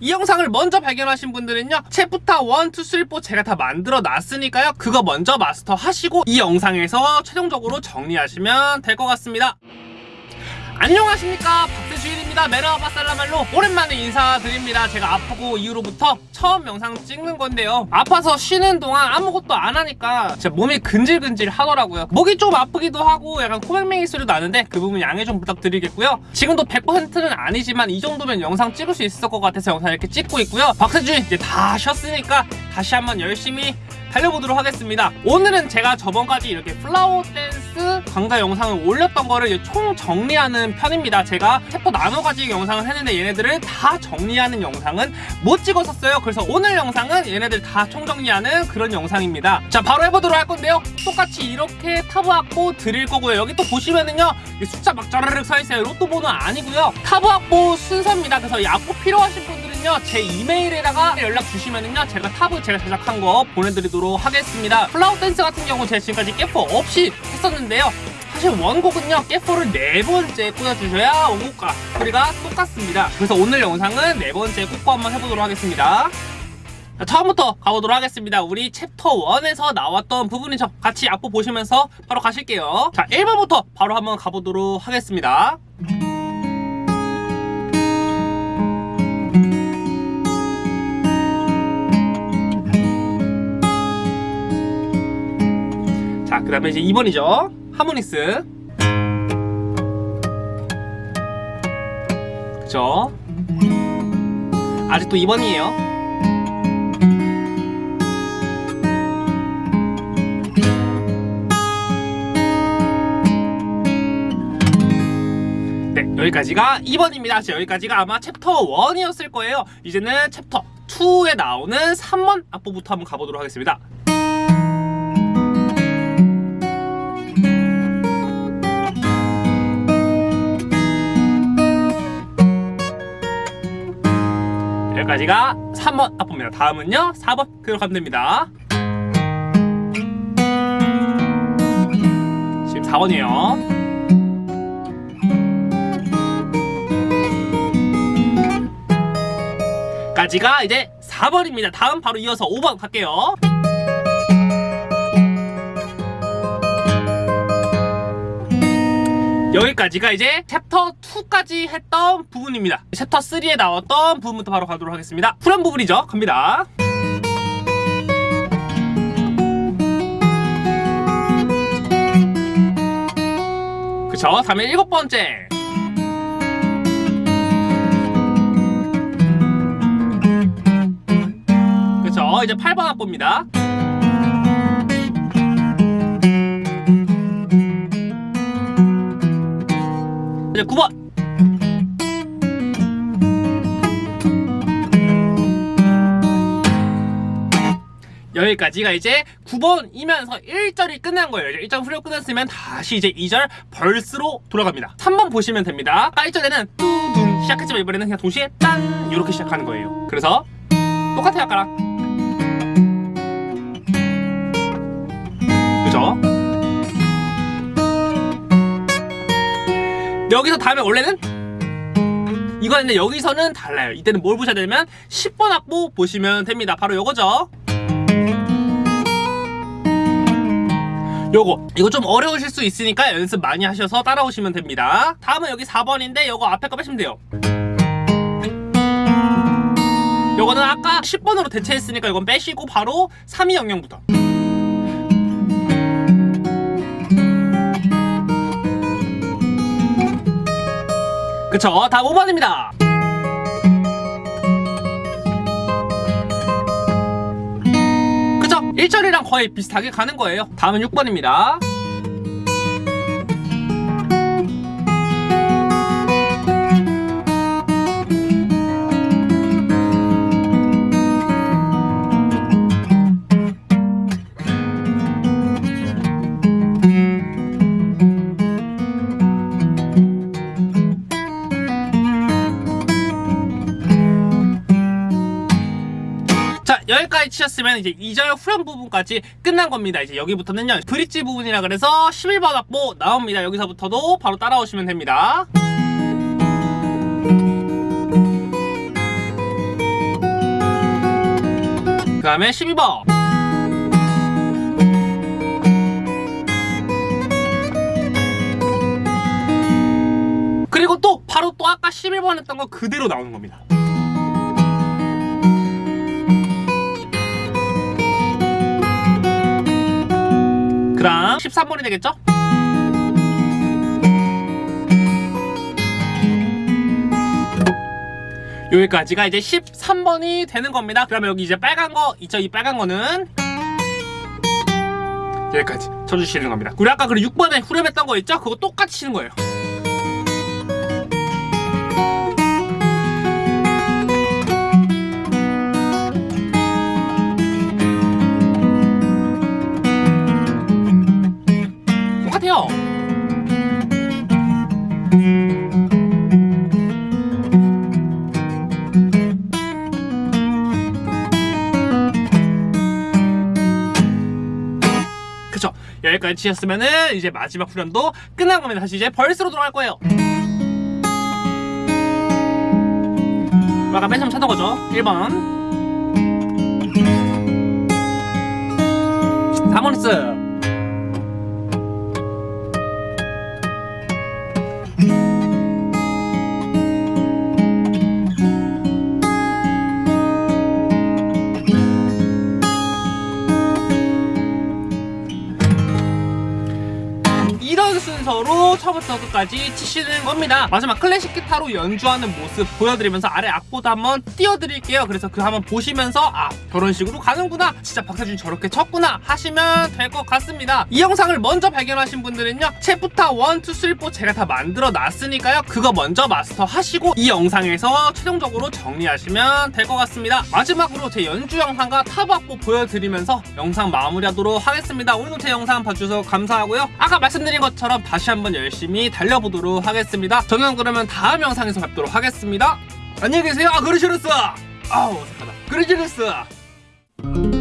이 영상을 먼저 발견하신 분들은요 챕터 1, 2, 3, 4 제가 다 만들어 놨으니까요 그거 먼저 마스터 하시고 이 영상에서 최종적으로 정리하시면 될 것 같습니다 안녕하십니까. 박세주일입니다. 메르하바 살라말로 오랜만에 인사드립니다. 제가 아프고 이후로부터 처음 영상 찍는 건데요. 아파서 쉬는 동안 아무것도 안 하니까 진짜 몸이 근질근질 하더라고요. 목이 좀 아프기도 하고 약간 코맹맹이 소리도 나는데 그 부분 양해 좀 부탁드리겠고요. 지금도 100%는 아니지만 이 정도면 영상 찍을 수 있을 것 같아서 영상 이렇게 찍고 있고요. 박세주일 이제 다 쉬었으니까 다시 한번 열심히 달려보도록 하겠습니다. 오늘은 제가 저번까지 이렇게 Flower Dance 강좌 영상을 올렸던 거를 총 정리하는 편입니다. 제가 챕터 나눠가지고 영상을 했는데 얘네들을 다 정리하는 영상은 못 찍었었어요. 그래서 오늘 영상은 얘네들 다 총정리하는 그런 영상입니다. 자 바로 해보도록 할 건데요. 똑같이 이렇게 타브 악보 드릴 거고요. 여기 또 보시면은요 이 숫자 막 짜르륵 서있어요. 로또 번호 아니고요. 타브 악보 순서입니다. 그래서 이 악보 필요하신 분들은요 제 이메일에다가 연락 주시면은요 제가 타브 제가 제작한 거 보내드리도록 하겠습니다. Flower Dance 같은 경우 제가 지금까지 카포 없이 했었는데 요. 사실 원곡은요 깨포를 네 번째 꽂아주셔야 원곡과 소리가 똑같습니다. 그래서 오늘 영상은 네 번째 꽂고 한번 해보도록 하겠습니다. 자, 처음부터 가보도록 하겠습니다. 우리 챕터 1에서 나왔던 부분이죠. 같이 악보 보시면서 바로 가실게요. 자 1번부터 바로 한번 가보도록 하겠습니다. 자, 그 다음에 이제 2번이죠. harmonics. 그쵸? 아직도 2번이에요. 네, 여기까지가 2번입니다. 여기까지가 아마 챕터 1이었을 거예요. 이제는 챕터 2에 나오는 3번 악보부터 한번 가보도록 하겠습니다. 여기까지가 3번 악보입니다. 다음은요 4번 그대로 가면 됩니다. 지금 4번이에요. 까지가 이제 4번입니다. 다음 바로 이어서 5번 갈게요. 여기까지가 이제 챕터 2까지 했던 부분입니다. 챕터 3에 나왔던 부분부터 바로 가도록 하겠습니다. 후렴 부분이죠. 갑니다. 그쵸? 다음에 일곱 번째. 그쵸? 이제 8번 악보입니다 이제 9번 여기까지가 이제 9번이면서 1절이 끝난 거예요. 1절 후렴 끝났으면 다시 이제 2절 벌스로 돌아갑니다. 3번 보시면 됩니다. 1절에는 뚜둔 시작했지만 이번에는 그냥 동시에 짠 이렇게 시작하는 거예요. 그래서 똑같아요 아까랑. 그죠? 여기서 다음에 원래는 이거는데 여기서는 달라요. 이때는 뭘 보셔야 되냐면 10번 악보 보시면 됩니다. 바로 요거죠. 요거. 이거 좀 어려우실 수 있으니까 연습 많이 하셔서 따라오시면 됩니다. 다음은 여기 4번인데 요거 앞에 거 빼시면 돼요. 요거는 아까 10번으로 대체했으니까 이건 빼시고 바로 3200부터 그쵸. 다음 5번입니다. 그쵸. 1절이랑 거의 비슷하게 가는 거예요. 다음은 6번입니다 자 여기까지 치셨으면 이제 2절 후렴 부분까지 끝난 겁니다. 이제 여기부터는요 브릿지 부분이라 그래서 11번 악보 나옵니다. 여기서부터도 바로 따라오시면 됩니다. 다음에 12번. 그리고 또 바로 또 아까 11번 했던 거 그대로 나오는 겁니다 그럼 13번이 되겠죠? 여기까지가 이제 13번이 되는 겁니다. 그러면 여기 이제 빨간 거 있죠? 이 빨간 거는 여기까지 쳐주시는 겁니다. 우리 아까 그 6번에 후렴했던 거 있죠? 그거 똑같이 치는 거예요. 여기까지 치셨으면은 이제 마지막 후렴도 끝난 겁니다 다시 이제 벌스로 돌아갈 거예요. 아까 맨 처음 찾은 거죠. 1번. 4번스 순서로 처음부터 끝까지 치시는 겁니다. 마지막 클래식 기타로 연주하는 모습 보여드리면서 아래 악보도 한번 띄워드릴게요. 그래서 그 한번 보시면서 아 저런 식으로 가는구나 진짜 박태준이 저렇게 쳤구나 하시면 될 것 같습니다. 이 영상을 먼저 발견하신 분들은요 챕부터 1, 2, 3, 4 제가 다 만들어 놨으니까요 그거 먼저 마스터 하시고 이 영상에서 최종적으로 정리하시면 될 것 같습니다. 마지막으로 제 연주 영상과 탑 악보 보여드리면서 영상 마무리하도록 하겠습니다. 오늘도 제 영상 봐주셔서 감사하고요. 아까 말씀드린 것처럼 다시 한번 열심히 달려보도록 하겠습니다. 저는 그러면 다음 영상에서 뵙도록 하겠습니다. 안녕히 계세요. 아 그러시랬어. 아우 어색하다. 그러시랬어.